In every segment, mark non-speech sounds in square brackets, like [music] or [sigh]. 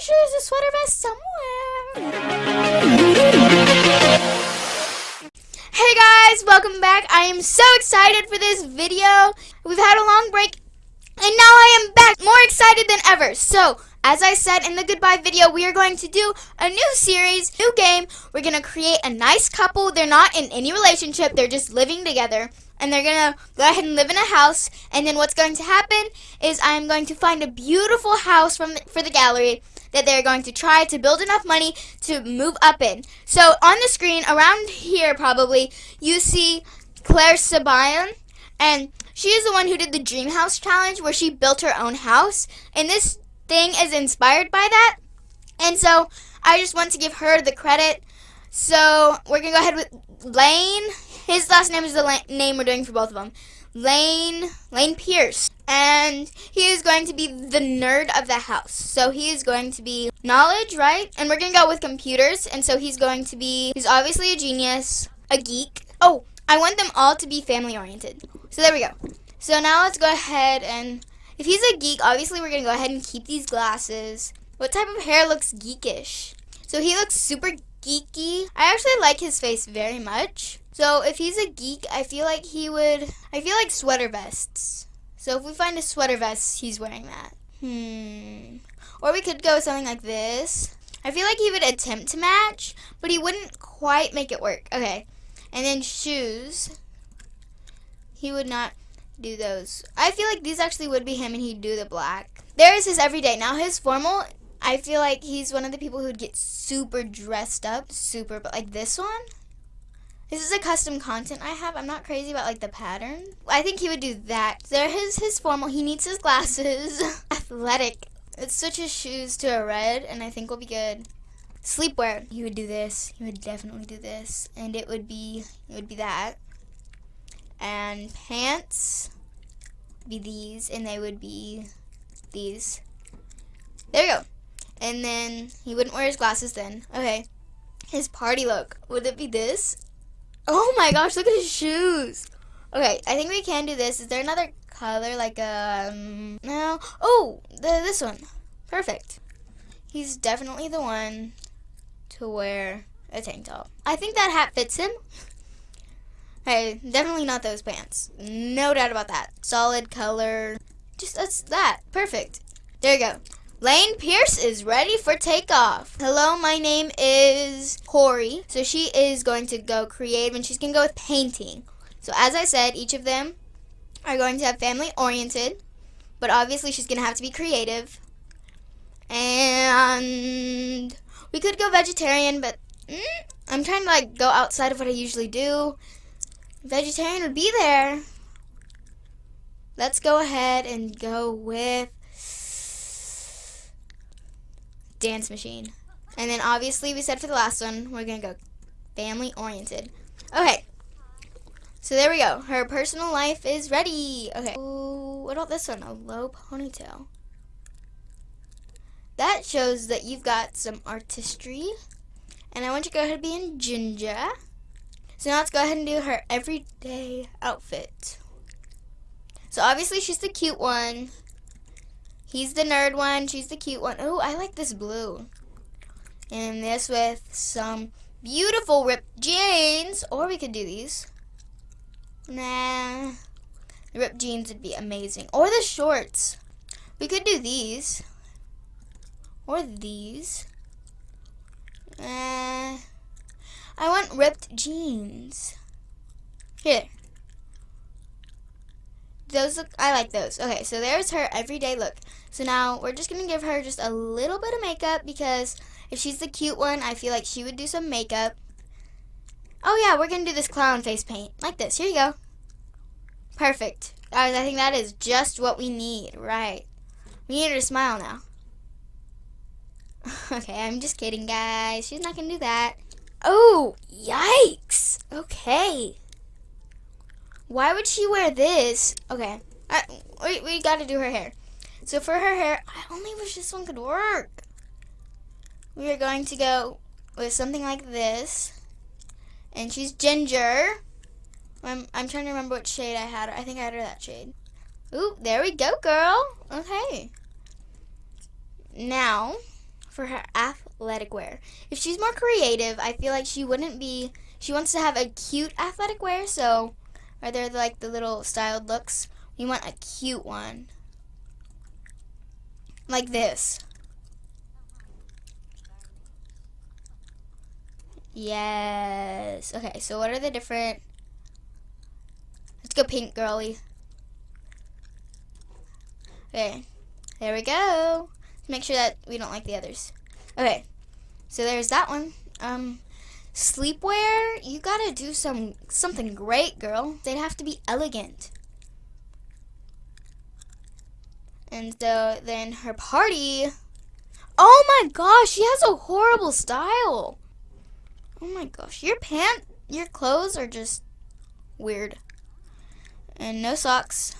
sure there's a sweater vest somewhere. Hey guys, welcome back. I am so excited for this video. We've had a long break and now I am back more excited than ever. So, as I said in the goodbye video, we are going to do a new series, new game. We're going to create a nice couple. They're not in any relationship. They're just living together. And they're going to go ahead and live in a house. And then what's going to happen is I am going to find a beautiful house from the, for the gallery that they're going to try to build enough money to move up in. So on the screen, around here probably, you see Clare Siobhan. And she is the one who did the Dream House Challenge where she built her own house. And this thing is inspired by that. And so I just want to give her the credit. So we're going to go ahead with Lane. His last name is the name we're doing for both of them. Lane, Lane Pierce. And he is going to be the nerd of the house. So he is going to be knowledge, right? And we're going to go with computers. And so he's going to be, he's obviously a genius, a geek. Oh, I want them all to be family oriented. So there we go. So now let's go ahead and if he's a geek, obviously we're going to go ahead and keep these glasses. What type of hair looks geekish? So he looks super geeky. I actually like his face very much. So if he's a geek, I feel like he would, I feel like sweater vests. So if we find a sweater vest, he's wearing that. Hmm. Or we could go something like this. I feel like he would attempt to match, but he wouldn't quite make it work. Okay. And then shoes. He would not do those. I feel like these actually would be him and he'd do the black. There is his everyday. Now his formal, I feel like he's one of the people who'd get super dressed up. Super, but like this one? This is a custom content I have. I'm not crazy about like the pattern. I think he would do that. There is his formal. He needs his glasses. [laughs] Athletic. Let's switch his shoes to a red and I think we'll be good. Sleepwear. He would do this. He would definitely do this. And it would be, it would be that and pants be these and they would be these there you go and then he wouldn't wear his glasses then okay his party look would it be this oh my gosh look at his shoes okay I think we can do this is there another color like um no oh the, this one perfect he's definitely the one to wear a tank top I think that hat fits him Hey, definitely not those pants. No doubt about that. Solid color. Just that's that. Perfect. There you go. Lane Pierce is ready for takeoff. Hello, my name is Corey. So she is going to go creative and she's going to go with painting. So as I said, each of them are going to have family oriented. But obviously she's going to have to be creative. And we could go vegetarian, but mm, I'm trying to like go outside of what I usually do. Vegetarian would be there. Let's go ahead and go with dance machine. And then obviously we said for the last one, we're going to go family oriented. Okay. So there we go. Her personal life is ready. Okay. Ooh, what about this one? A low ponytail. That shows that you've got some artistry. And I want you to go ahead and be in ginger. So now let's go ahead and do her everyday outfit. So obviously she's the cute one. He's the nerd one. She's the cute one. Oh, I like this blue. And this with some beautiful ripped jeans. Or we could do these. Nah. Ripped jeans would be amazing. Or the shorts. We could do these. Or these. Uh, I want ripped jeans. Here. Those look, I like those. Okay, so there's her everyday look. So now we're just going to give her just a little bit of makeup because if she's the cute one, I feel like she would do some makeup. Oh yeah, we're going to do this clown face paint. Like this. Here you go. Perfect. Guys, I think that is just what we need. Right. We need her to smile now. [laughs] okay, I'm just kidding, guys. She's not going to do that. Oh, yikes. Okay. Why would she wear this? Okay. I, we, we got to do her hair. So for her hair, I only wish this one could work. We are going to go with something like this. And she's ginger. I'm, I'm trying to remember what shade I had. I think I had her that shade. Ooh, there we go, girl. Okay. Now, for her athletic wear. If she's more creative, I feel like she wouldn't be. She wants to have a cute athletic wear, so are there like the little styled looks? We want a cute one. Like this. Yes. Okay, so what are the different... Let's go pink, girly. Okay, there we go. Make sure that we don't like the others. Okay, so there's that one. Um, sleepwear, you gotta do some something great, girl. They'd have to be elegant. And so then her party. Oh my gosh, she has a horrible style. Oh my gosh, your pant, your clothes are just weird. And no socks.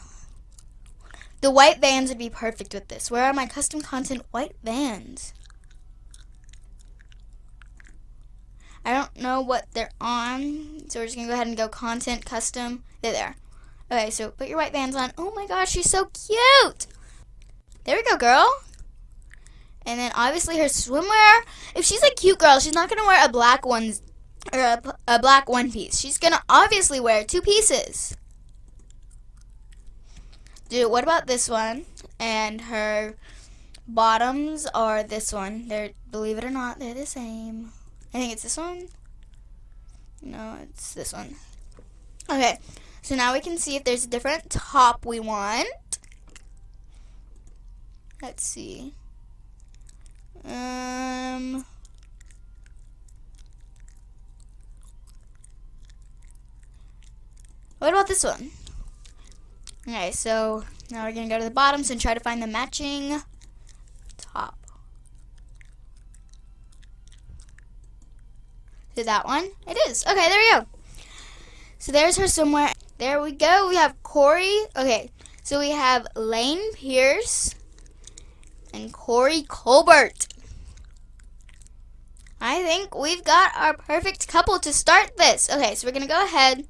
The white vans would be perfect with this. Where are my custom content white vans? I don't know what they're on, so we're just gonna go ahead and go content custom. They're there. Okay, so put your white vans on. Oh my gosh, she's so cute! There we go, girl. And then obviously her swimwear. If she's a cute girl, she's not gonna wear a black one or a, a black one piece. She's gonna obviously wear two pieces. Dude, what about this one? And her bottoms are this one. They're believe it or not, they're the same. I think it's this one. No, it's this one. Okay, so now we can see if there's a different top we want. Let's see. Um. What about this one? Okay, so now we're gonna go to the bottoms and try to find the matching top. That one? It is. Okay, there we go. So there's her somewhere. There we go. We have Corey. Okay, so we have Lane Pierce and Corey Colbert. I think we've got our perfect couple to start this. Okay, so we're going to go ahead.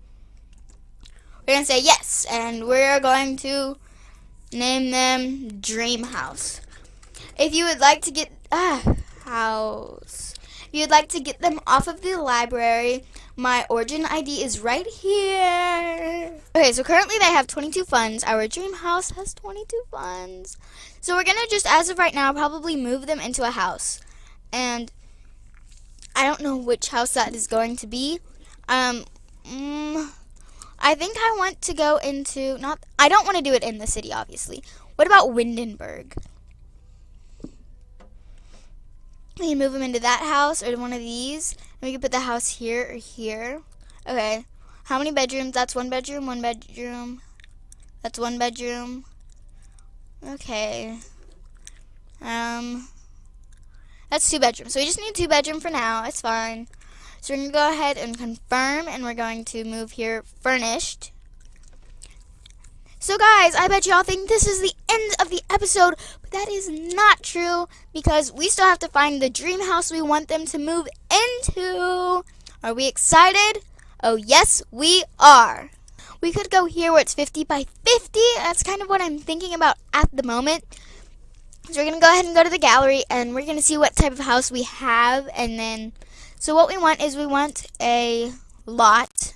We're going to say yes, and we're going to name them Dream House. If you would like to get, ah, house. You'd like to get them off of the library, my origin ID is right here. Okay, so currently they have 22 funds. Our dream house has 22 funds. So we're going to just, as of right now, probably move them into a house. And I don't know which house that is going to be. Um, mm, I think I want to go into, not, I don't want to do it in the city, obviously. What about Windenburg? We can move them into that house or one of these. And we can put the house here or here. Okay. How many bedrooms? That's one bedroom, one bedroom. That's one bedroom. Okay. Um, that's two bedrooms. So we just need two bedroom for now. It's fine. So we're going to go ahead and confirm, and we're going to move here furnished. So guys, I bet y'all think this is the end of the episode, but that is not true because we still have to find the dream house we want them to move into. Are we excited? Oh yes, we are. We could go here where it's 50 by 50. That's kind of what I'm thinking about at the moment. So we're going to go ahead and go to the gallery and we're going to see what type of house we have. And then, so what we want is we want a lot.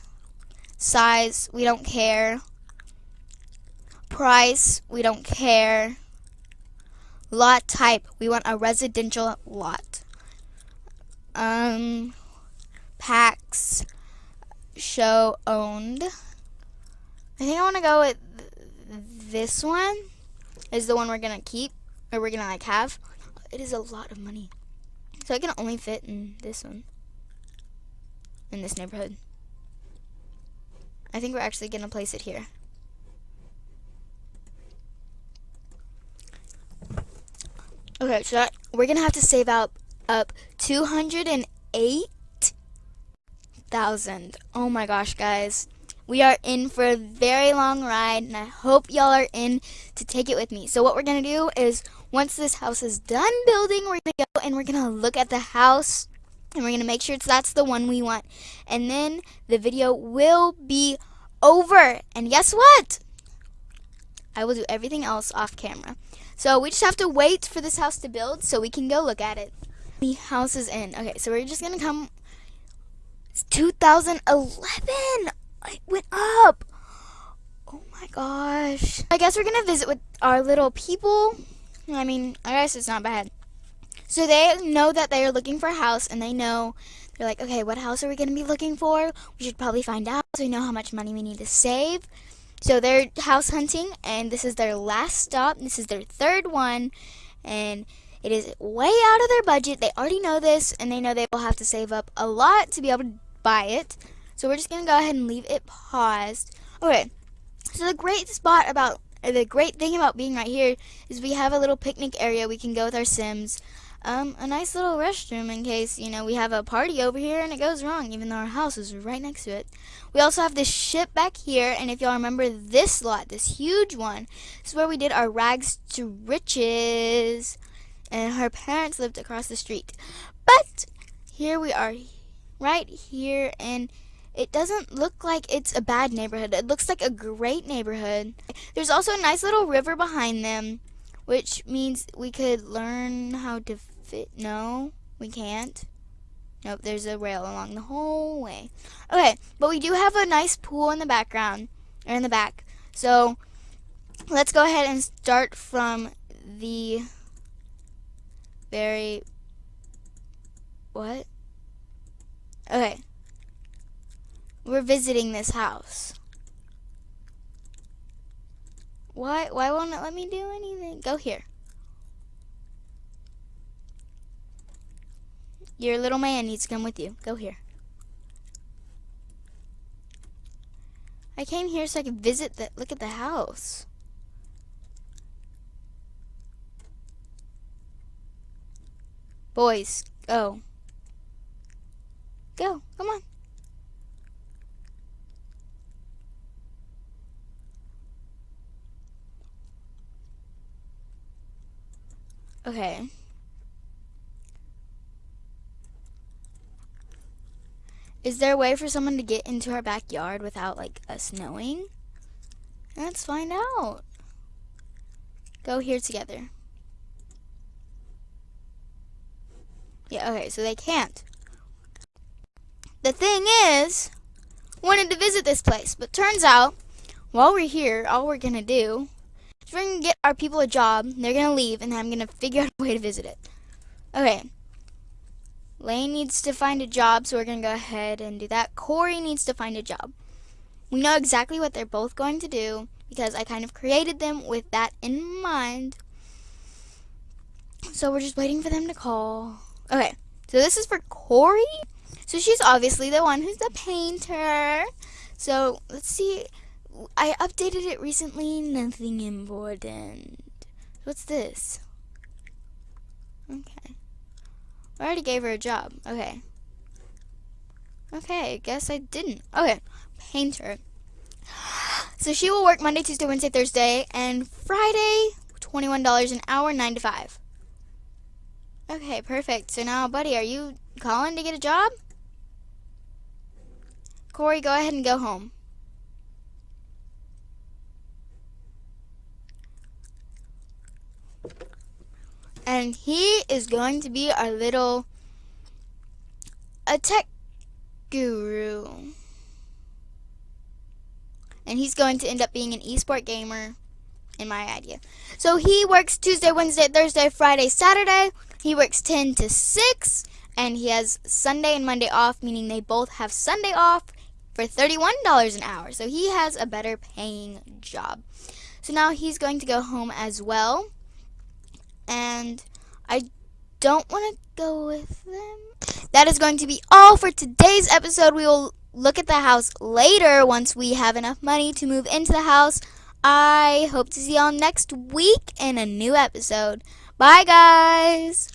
Size, we don't care. Price, we don't care. Lot type, we want a residential lot. Um, packs, show owned. I think I want to go with this one is the one we're going to keep or we're going to like have. It is a lot of money. So I can only fit in this one. In this neighborhood. I think we're actually going to place it here. Okay, so that, we're to have to save up up 208,000. Oh my gosh, guys. We are in for a very long ride, and I hope y'all are in to take it with me. So what we're going to do is, once this house is done building, we're going to go and we're going to look at the house, and we're going to make sure it's, that's the one we want. And then the video will be over. And guess what? I will do everything else off camera. So we just have to wait for this house to build so we can go look at it. The house is in. Okay, so we're just gonna come. It's 2011. It went up. Oh my gosh. I guess we're gonna visit with our little people. I mean, I guess it's not bad. So they know that they are looking for a house and they know they're like, okay, what house are we going to be looking for? We should probably find out so we know how much money we need to save. So they're house hunting and this is their last stop. This is their third one and it is way out of their budget. They already know this and they know they will have to save up a lot to be able to buy it. So we're just going to go ahead and leave it paused. Okay, so the great spot about, the great thing about being right here is we have a little picnic area we can go with our Sims um, a nice little restroom in case, you know, we have a party over here and it goes wrong, even though our house is right next to it. We also have this ship back here, and if y'all remember this lot, this huge one, this is where we did our rags to riches, and her parents lived across the street. But here we are, right here, and it doesn't look like it's a bad neighborhood. It looks like a great neighborhood. There's also a nice little river behind them, which means we could learn how to No, we can't. Nope, there's a rail along the whole way. Okay, but we do have a nice pool in the background, or in the back. So, let's go ahead and start from the very, what? Okay. We're visiting this house. Why, why won't it let me do anything? Go here. Your little man needs to come with you. Go here. I came here so I could visit the look at the house. Boys, go. Go, come on. Okay. Is there a way for someone to get into our backyard without, like, us knowing? Let's find out. Go here together. Yeah, okay, so they can't. The thing is, wanted to visit this place, but turns out, while we're here, all we're gonna do is we're gonna get our people a job, they're gonna leave, and I'm gonna figure out a way to visit it. Okay, Lane needs to find a job, so we're going to go ahead and do that. Corey needs to find a job. We know exactly what they're both going to do because I kind of created them with that in mind. So we're just waiting for them to call. Okay, so this is for Corey. So she's obviously the one who's the painter. So let's see. I updated it recently. Nothing important. What's this? Okay. I already gave her a job. Okay. Okay, guess I didn't. Okay, painter. [gasps] So she will work Monday, Tuesday, Wednesday, Thursday, and Friday, $21 an hour, 9 to 5. Okay, perfect. So now, buddy, are you calling to get a job? Corey, go ahead and go home. And he is going to be our little a tech guru. And he's going to end up being an esport gamer in my idea. So he works Tuesday, Wednesday, Thursday, Friday, Saturday. He works 10 to 6 and he has Sunday and Monday off, meaning they both have Sunday off for $31 an hour. So he has a better paying job. So now he's going to go home as well and I don't want to go with them. That is going to be all for today's episode. We will look at the house later once we have enough money to move into the house. I hope to see y'all next week in a new episode. Bye, guys.